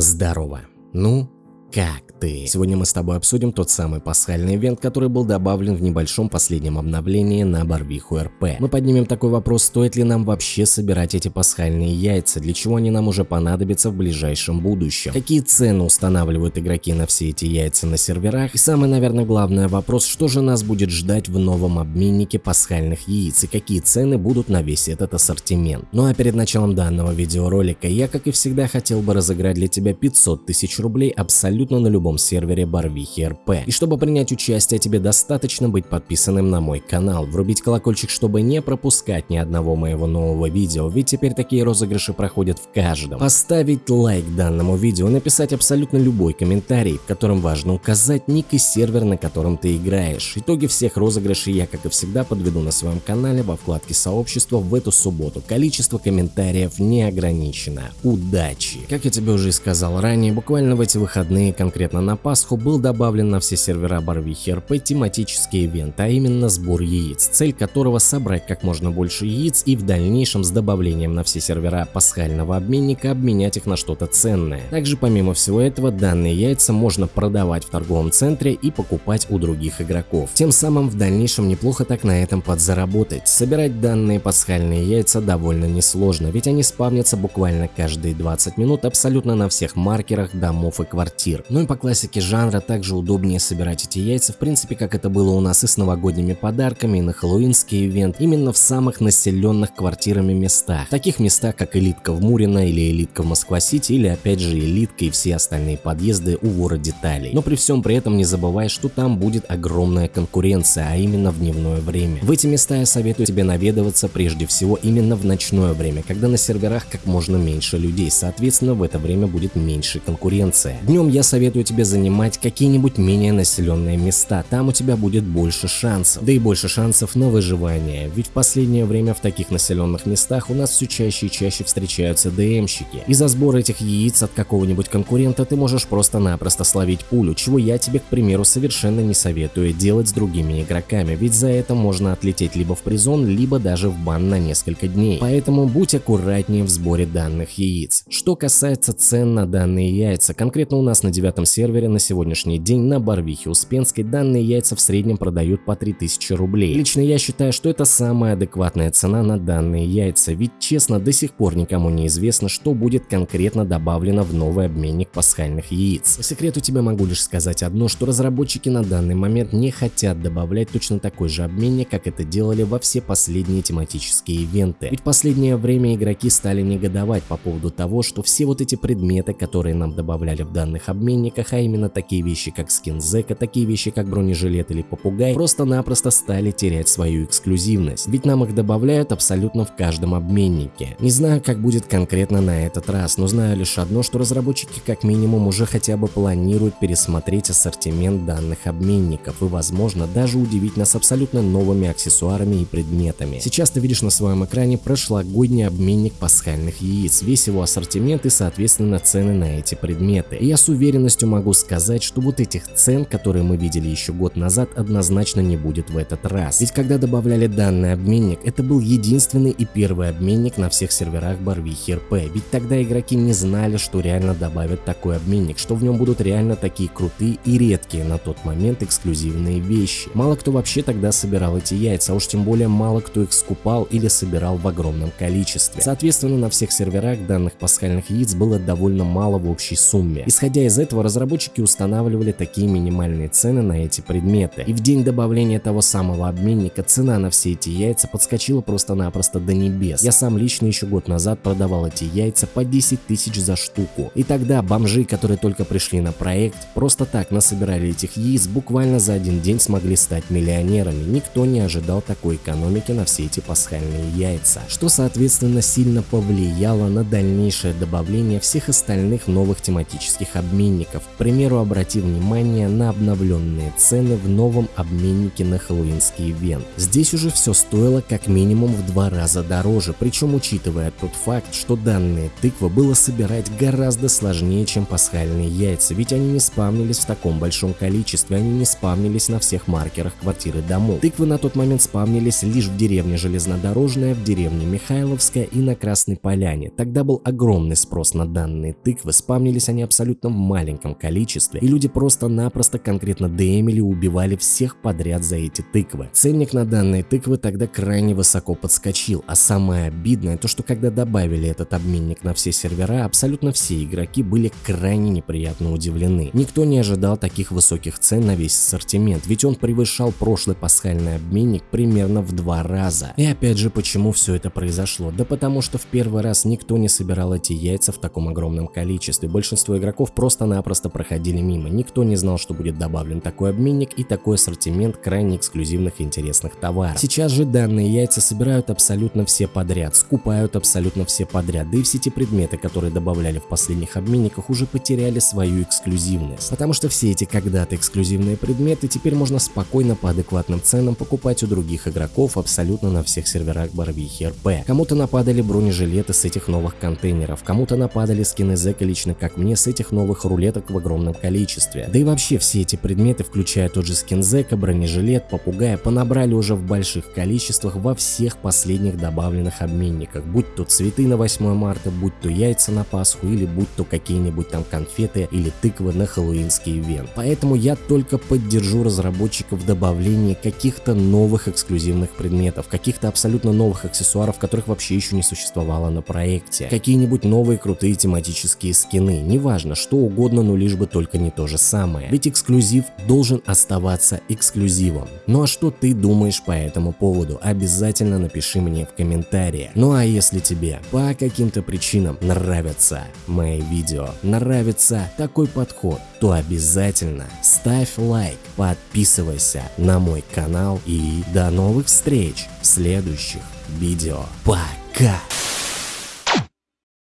Здорово. Ну, как ты? Сегодня мы с тобой обсудим тот самый пасхальный ивент, который был добавлен в небольшом последнем обновлении на Барвиху РП. Мы поднимем такой вопрос, стоит ли нам вообще собирать эти пасхальные яйца, для чего они нам уже понадобятся в ближайшем будущем, какие цены устанавливают игроки на все эти яйца на серверах, и самый, наверное, главный вопрос, что же нас будет ждать в новом обменнике пасхальных яиц и какие цены будут на весь этот ассортимент. Ну а перед началом данного видеоролика я, как и всегда, хотел бы разыграть для тебя 500 тысяч рублей абсолютно на любом любом сервере Барвихи РП. И чтобы принять участие, тебе достаточно быть подписанным на мой канал, врубить колокольчик, чтобы не пропускать ни одного моего нового видео, ведь теперь такие розыгрыши проходят в каждом. Поставить лайк данному видео, написать абсолютно любой комментарий, в котором важно указать ник и сервер, на котором ты играешь. Итоги всех розыгрышей я, как и всегда, подведу на своем канале во вкладке сообщества в эту субботу. Количество комментариев не ограничено. Удачи! Как я тебе уже и сказал ранее, буквально в эти выходные, конкретно Конкретно на Пасху был добавлен на все сервера Барвихи РП тематический ивент, а именно сбор яиц, цель которого собрать как можно больше яиц и в дальнейшем с добавлением на все сервера пасхального обменника обменять их на что-то ценное. Также помимо всего этого данные яйца можно продавать в торговом центре и покупать у других игроков. Тем самым в дальнейшем неплохо так на этом подзаработать. Собирать данные пасхальные яйца довольно несложно, ведь они спавнятся буквально каждые 20 минут абсолютно на всех маркерах домов и квартир. Ну и по классике жанра также удобнее собирать эти яйца, в принципе, как это было у нас и с новогодними подарками, и на хэллоуинский ивент, именно в самых населенных квартирами местах. В таких местах, как элитка в Мурино или элитка в Москва-Сити, или опять же элитка и все остальные подъезды у вора деталей. Но при всем при этом не забывай, что там будет огромная конкуренция, а именно в дневное время. В эти места я советую тебе наведываться прежде всего именно в ночное время, когда на серверах как можно меньше людей, соответственно в это время будет меньше конкуренция. Днем я советую тебе занимать какие-нибудь менее населенные места, там у тебя будет больше шансов, да и больше шансов на выживание, ведь в последнее время в таких населенных местах у нас все чаще и чаще встречаются ДМщики. И за сбор этих яиц от какого-нибудь конкурента ты можешь просто-напросто словить пулю, чего я тебе, к примеру, совершенно не советую делать с другими игроками, ведь за это можно отлететь либо в призон, либо даже в бан на несколько дней. Поэтому будь аккуратнее в сборе данных яиц. Что касается цен на данные яйца, конкретно у нас на девятом сервере на сегодняшний день на Барвихе Успенской данные яйца в среднем продают по 3000 рублей. Лично я считаю, что это самая адекватная цена на данные яйца, ведь честно до сих пор никому не известно, что будет конкретно добавлено в новый обменник пасхальных яиц. По секрету тебе могу лишь сказать одно, что разработчики на данный момент не хотят добавлять точно такой же обменник, как это делали во все последние тематические ивенты. Ведь последнее время игроки стали негодовать по поводу того, что все вот эти предметы, которые нам добавляли в данных обменниках, а именно такие вещи как скин Зека, такие вещи как бронежилет или попугай, просто-напросто стали терять свою эксклюзивность, ведь нам их добавляют абсолютно в каждом обменнике. Не знаю, как будет конкретно на этот раз, но знаю лишь одно, что разработчики как минимум уже хотя бы планируют пересмотреть ассортимент данных обменников и возможно даже удивить нас абсолютно новыми аксессуарами и предметами. Сейчас ты видишь на своем экране прошлогодний обменник пасхальных яиц, весь его ассортимент и соответственно цены на эти предметы. И я с уверенностью могу могу сказать, что вот этих цен, которые мы видели еще год назад, однозначно не будет в этот раз. Ведь когда добавляли данный обменник, это был единственный и первый обменник на всех серверах Барвихи РП. Ведь тогда игроки не знали, что реально добавят такой обменник, что в нем будут реально такие крутые и редкие на тот момент эксклюзивные вещи. Мало кто вообще тогда собирал эти яйца, а уж тем более мало кто их скупал или собирал в огромном количестве. Соответственно, на всех серверах данных пасхальных яиц было довольно мало в общей сумме. Исходя из этого, разработчики разработчики устанавливали такие минимальные цены на эти предметы. И в день добавления того самого обменника цена на все эти яйца подскочила просто-напросто до небес. Я сам лично еще год назад продавал эти яйца по 10 тысяч за штуку. И тогда бомжи, которые только пришли на проект, просто так насобирали этих яиц, буквально за один день смогли стать миллионерами. Никто не ожидал такой экономики на все эти пасхальные яйца. Что соответственно сильно повлияло на дальнейшее добавление всех остальных новых тематических обменников обменников. К примеру, обрати внимание на обновленные цены в новом обменнике на хэллоуинский ивент. Здесь уже все стоило как минимум в два раза дороже, причем учитывая тот факт, что данные тыквы было собирать гораздо сложнее, чем пасхальные яйца, ведь они не спавнились в таком большом количестве, они не спавнились на всех маркерах квартиры домов. Тыквы на тот момент спавнились лишь в деревне Железнодорожная, в деревне Михайловская и на Красной Поляне. Тогда был огромный спрос на данные тыквы, спавнились они абсолютно в маленьком количестве, и люди просто-напросто конкретно демили и убивали всех подряд за эти тыквы. Ценник на данные тыквы тогда крайне высоко подскочил, а самое обидное то, что когда добавили этот обменник на все сервера, абсолютно все игроки были крайне неприятно удивлены. Никто не ожидал таких высоких цен на весь ассортимент, ведь он превышал прошлый пасхальный обменник примерно в два раза. И опять же, почему все это произошло? Да потому что в первый раз никто не собирал эти яйца в таком огромном количестве. Большинство игроков просто-напросто проходили мимо. Никто не знал, что будет добавлен такой обменник и такой ассортимент крайне эксклюзивных и интересных товаров. Сейчас же данные яйца собирают абсолютно все подряд, скупают абсолютно все подряд, да и все эти предметы, которые добавляли в последних обменниках, уже потеряли свою эксклюзивность. Потому что все эти когда-то эксклюзивные предметы теперь можно спокойно по адекватным ценам покупать у других игроков абсолютно на всех серверах Барвихи РП. Кому-то нападали бронежилеты с этих новых контейнеров, кому-то нападали скины Зека лично как мне с этих новых рулеток в огромном количестве. Да и вообще все эти предметы, включая тот же скин Зека, бронежилет, попугая, понабрали уже в больших количествах во всех последних добавленных обменниках, будь то цветы на 8 марта, будь то яйца на Пасху или будь то какие-нибудь там конфеты или тыквы на хэллоуинский ивент. Поэтому я только поддержу разработчиков в добавлении каких-то новых эксклюзивных предметов, каких-то абсолютно новых аксессуаров, которых вообще еще не существовало на проекте, какие-нибудь новые крутые тематические скины, неважно, что угодно, но лишь бы только не то же самое. Ведь эксклюзив должен оставаться эксклюзивом. Ну а что ты думаешь по этому поводу? Обязательно напиши мне в комментариях. Ну а если тебе по каким-то причинам нравятся мои видео, нравится такой подход, то обязательно ставь лайк, подписывайся на мой канал и до новых встреч в следующих видео. Пока!